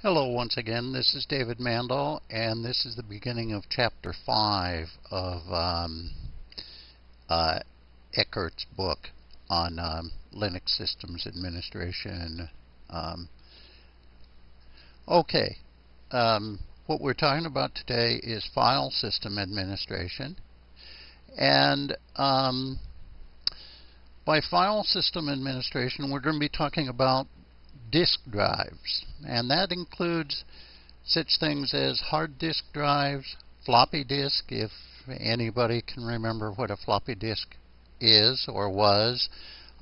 Hello once again, this is David Mandel, and this is the beginning of Chapter 5 of um, uh, Eckert's book on um, Linux Systems Administration. Um, okay, um, what we're talking about today is file system administration. And um, by file system administration, we're going to be talking about disk drives, and that includes such things as hard disk drives, floppy disk, if anybody can remember what a floppy disk is or was.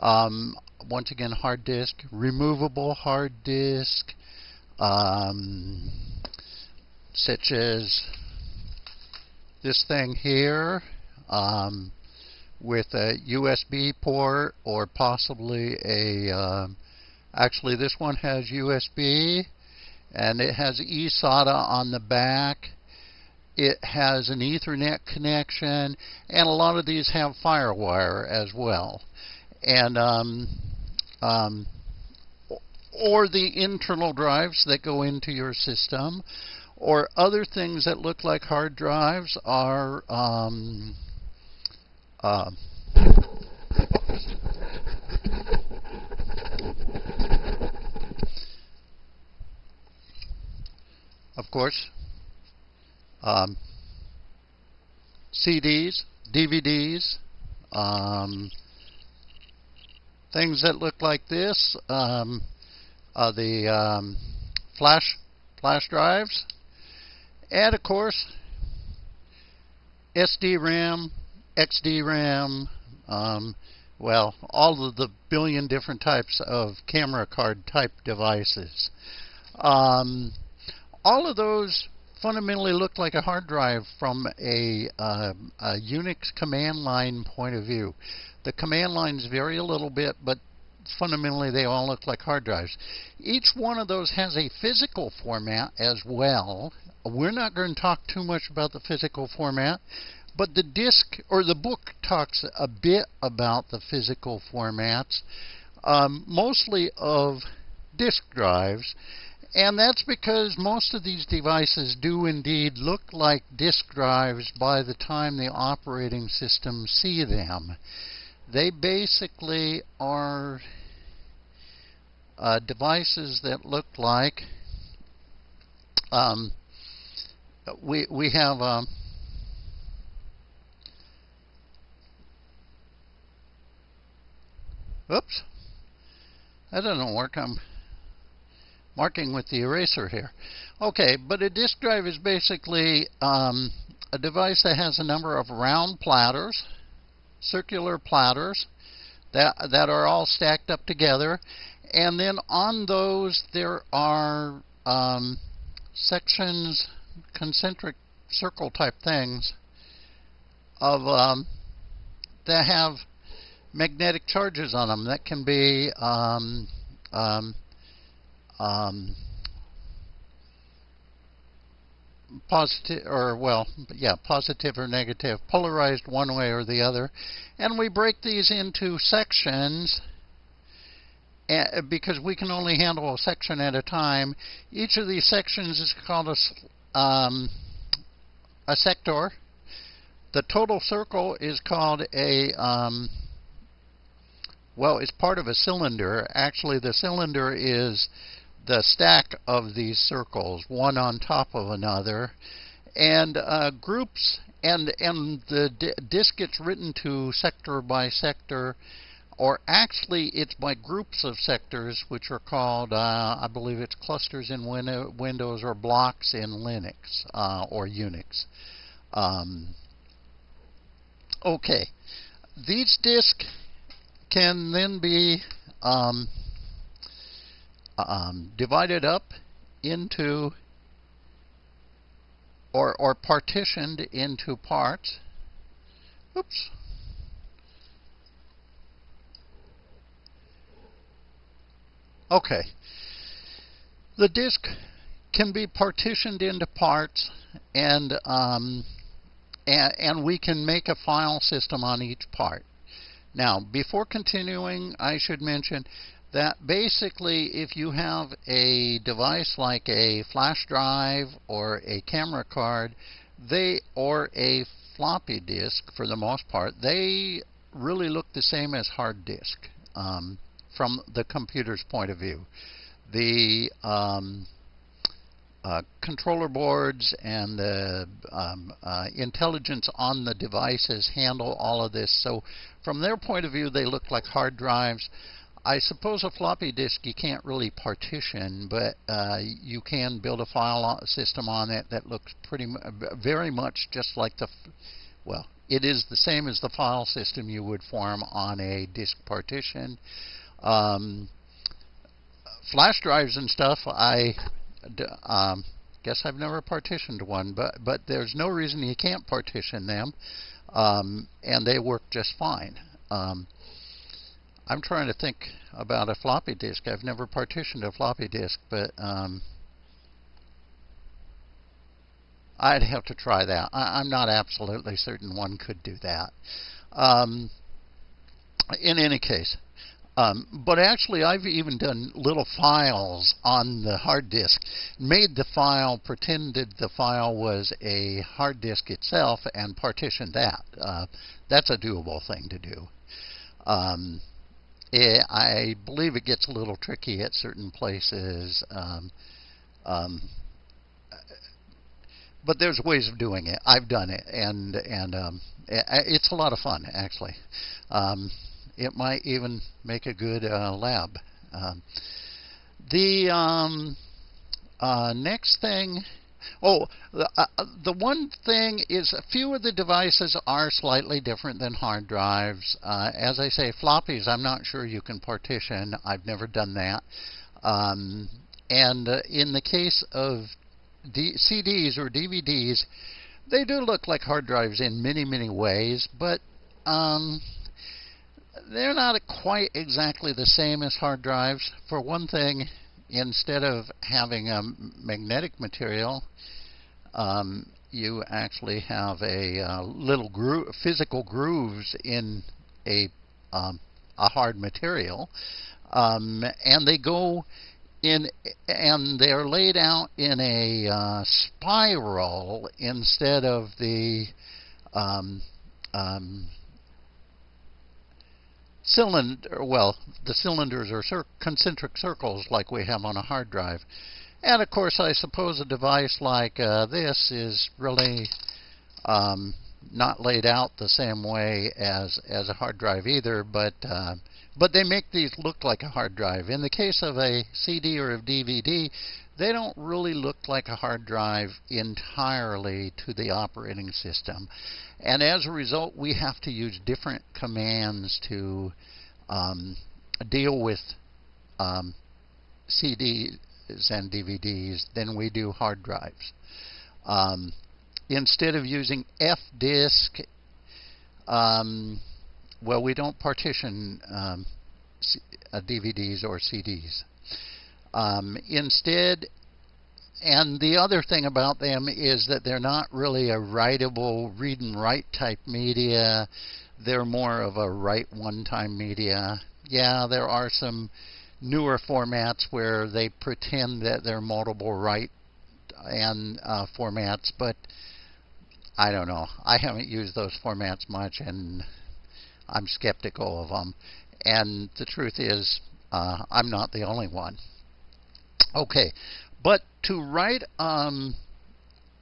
Um, once again, hard disk, removable hard disk, um, such as this thing here um, with a USB port or possibly a um, Actually, this one has USB and it has eSATA on the back. It has an Ethernet connection, and a lot of these have FireWire as well. And um, um, or the internal drives that go into your system, or other things that look like hard drives are um, uh, of course, um, CDs, DVDs, um, things that look like this, um, uh, the um, flash flash drives, and of course, SD-RAM, XD-RAM, um, well, all of the billion different types of camera card type devices. Um, all of those fundamentally look like a hard drive from a, uh, a, Unix command line point of view. The command lines vary a little bit, but fundamentally they all look like hard drives. Each one of those has a physical format as well. We're not going to talk too much about the physical format, but the disk or the book talks a bit about the physical formats, um, mostly of disk drives. And that's because most of these devices do indeed look like disk drives by the time the operating system see them. They basically are uh, devices that look like um, we we have um, oops that doesn't work I'm marking with the eraser here. Okay, but a disk drive is basically um, a device that has a number of round platters, circular platters, that, that are all stacked up together. And then on those, there are um, sections, concentric circle type things, of um, that have magnetic charges on them. That can be um, um um, positive or well yeah positive or negative polarized one way or the other. And we break these into sections eh, because we can only handle a section at a time. Each of these sections is called a, um, a sector. The total circle is called a um, well it's part of a cylinder. Actually the cylinder is the stack of these circles, one on top of another, and uh, groups, and and the disk gets written to sector by sector, or actually it's by groups of sectors, which are called, uh, I believe it's clusters in win Windows or blocks in Linux uh, or Unix. Um, okay, these disks can then be um, um, divided up into or, or partitioned into parts. Oops. Okay. The disk can be partitioned into parts and, um, and, and we can make a file system on each part. Now, before continuing, I should mention that basically if you have a device like a flash drive or a camera card, they or a floppy disk for the most part, they really look the same as hard disk um, from the computer's point of view. The um, uh, controller boards and the um, uh, intelligence on the devices handle all of this. So, from their point of view, they look like hard drives. I suppose a floppy disk you can't really partition, but uh, you can build a file system on it that looks pretty very much just like the well, it is the same as the file system you would form on a disk partition. Um, flash drives and stuff, I um, guess I've never partitioned one, but but there's no reason you can't partition them, um, and they work just fine. I'm trying to think about a floppy disk. I've never partitioned a floppy disk, but um, I'd have to try that. I, am not absolutely certain one could do that. Um, in any case, um, but actually, I've even done little files on the hard disk, made the file, pretended the file was a hard disk itself, and partitioned that. Uh, that's a doable thing to do. Um, it, I believe it gets a little tricky at certain places. Um, um, but there's ways of doing it. I've done it, and and um, it's a lot of fun actually. Um, it might even make a good uh, lab. Um, the um, uh, next thing, oh, the, uh, the one thing is a few of the devices are slightly different than hard drives. Uh, as I say, floppies, I'm not sure you can partition. I've never done that. Um, and uh, in the case of D- CDs or DVDs, they do look like hard drives in many, many ways, but um, they're not quite exactly the same as hard drives. For one thing, instead of having a magnetic material, um, you actually have a uh, little gro- physical grooves in a um, a hard material, um, and they go in and they're laid out in a uh, spiral instead of the um, um, cylinder. Well, the cylinders are cir- concentric circles like we have on a hard drive. And of course, I suppose a device like uh, this is really um, not laid out the same way as as a hard drive either, but uh, but they make these look like a hard drive. In the case of a CD or a DVD, they don't really look like a hard drive entirely to the operating system. And as a result, we have to use different commands to um, deal with um, CDs and DVDs than we do hard drives. Um, instead of using fdisk, um, well, we don't partition um, uh, DVDs or CDs. Um, instead, and the other thing about them is that they're not really a writable read and write type media. They're more of a write one time media. Yeah, there are some newer formats where they pretend that they're multiple write and uh, formats, but I don't know. I haven't used those formats much, and I'm skeptical of them. And the truth is, uh, I'm not the only one. Okay, but to write, um,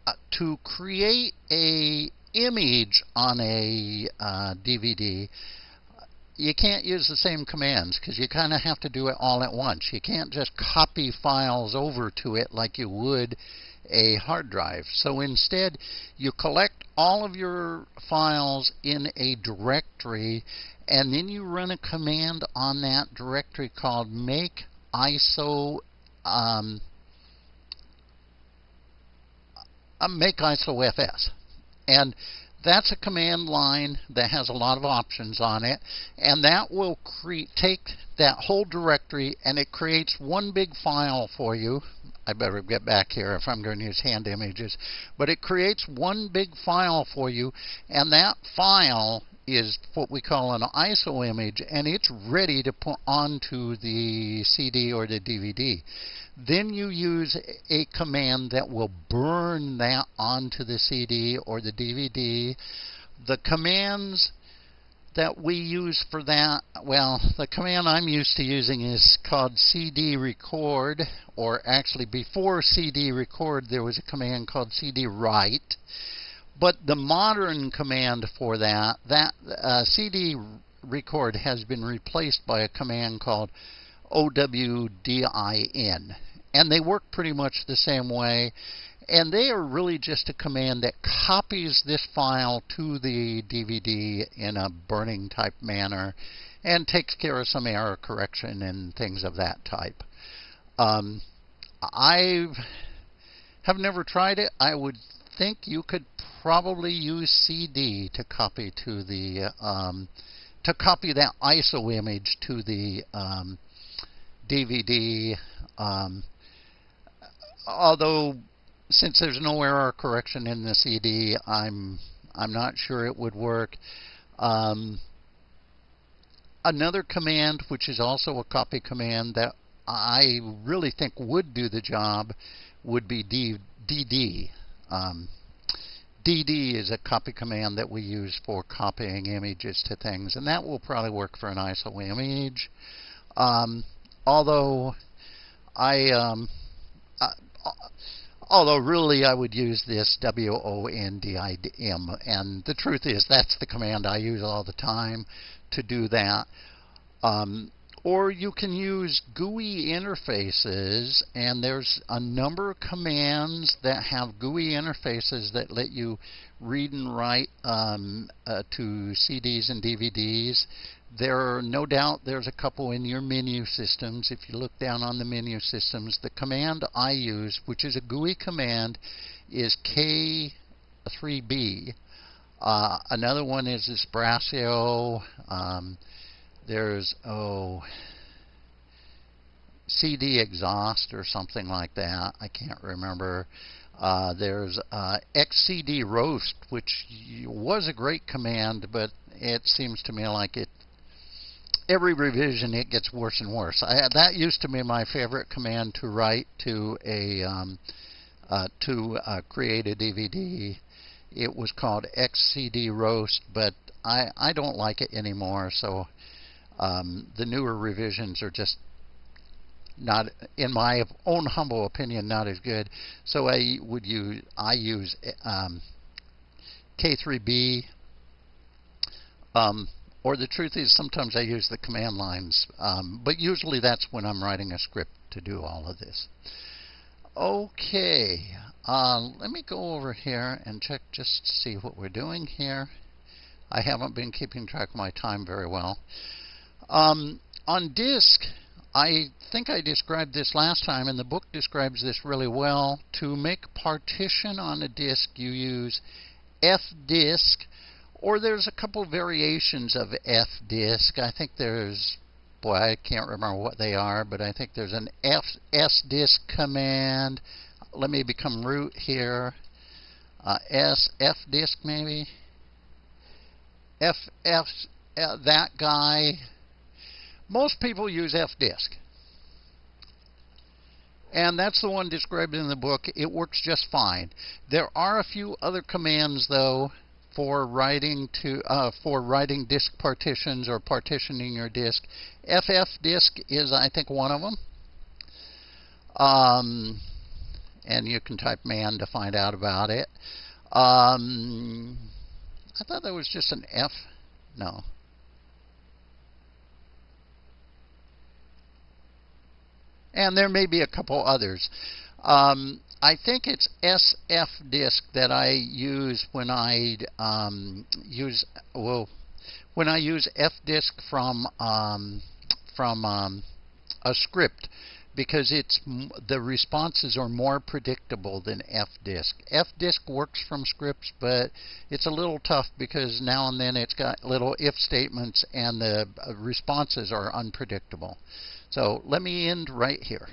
uh, to create a image on a uh, DVD, you can't use the same commands because you kind of have to do it all at once. You can't just copy files over to it like you would a hard drive. So instead, you collect all of your files in a directory and then you run a command on that directory called make ISO um, uh, make ISOFS. And that's a command line that has a lot of options on it, and that will take that whole directory and it creates one big file for you. I better get back here if I'm going to use hand images, but it creates one big file for you, and that file is what we call an ISO image, and it's ready to put onto the CD or the DVD. Then you use a command that will burn that onto the CD or the DVD. The commands that we use for that, well, the command I'm used to using is called cd record, or actually before cd record there was a command called cd write. But the modern command for that, that uh, cd record has been replaced by a command called wodim. And they work pretty much the same way and they are really just a command that copies this file to the DVD in a burning type manner and takes care of some error correction and things of that type. Um, I have never tried it. I would think you could probably use CD to copy to the um, to copy that ISO image to the um, DVD. Um, although since there's no error correction in the CD, I'm I'm not sure it would work. Um, another command, which is also a copy command that I really think would do the job, would be D, DD. Um, DD is a copy command that we use for copying images to things, and that will probably work for an ISO image. Um, although I, um, I Although really I would use this W-O-N-D-I-M. And the truth is that's the command I use all the time to do that. Um, or you can use GUI interfaces, and there's a number of commands that have GUI interfaces that let you read and write um, uh, to CDs and DVDs. There are no doubt there's a couple in your menu systems. If you look down on the menu systems, the command I use, which is a GUI command, is K3B. Uh, another one is Brasero. Um, there's oh CD exhaust or something like that. I can't remember. Uh, there's uh, XCD roast, which was a great command, but it seems to me like it every revision it gets worse and worse. I, that used to be my favorite command to write to a um, uh, to uh, create a DVD. It was called XCD roast, but I I don't like it anymore. So um, the newer revisions are just not, in my own humble opinion, not as good. So I would use I use um, K3B. Um, or the truth is, sometimes I use the command lines, um, but usually that's when I'm writing a script to do all of this. Okay, uh, let me go over here and check just to see what we're doing here. I haven't been keeping track of my time very well. Um, on disk, I think I described this last time, and the book describes this really well. To make partition on a disk, you use fdisk or there's a couple variations of fdisk. I think there's, boy, I can't remember what they are, but I think there's an F, sdisk command. Let me become root here. Uh, S, fdisk maybe. F, F, uh, that guy. Most people use fdisk. And that's the one described in the book. It works just fine. There are a few other commands, though, for writing to uh, for writing disk partitions or partitioning your disk. cfdisk is, I think, one of them. Um, and you can type man to find out about it. Um, I thought that was just an F. No. And there may be a couple others. Um, I think it's SF disk that I use when I um, use well when I use fdisk from um, from um, a script because it's the responses are more predictable than fdisk. fdisk works from scripts, but it's a little tough because now and then it's got little if statements and the uh, responses are unpredictable. So let me end right here.